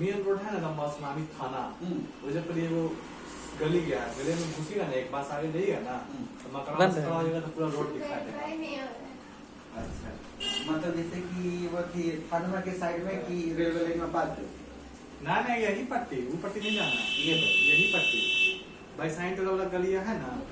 Main road है ना लंबा सुनामी थाना। हम्म, वजह पर ये वो गली गया गली में घुसेगा ना एक बार आगे जाइएगा ना हम्म। तो मकान से है। खड़ा हो जाएगा तो पूरा रोड दिखाई देगा। अच्छा। मतलब जैसे कि वो थी थाना के साइड में कि रेलवे लाइन में बात ना ना यही पट्टी वो पट्टी नहीं जाना। ये तो, यही पट्टी। भाई साइन वाला गलिया है ना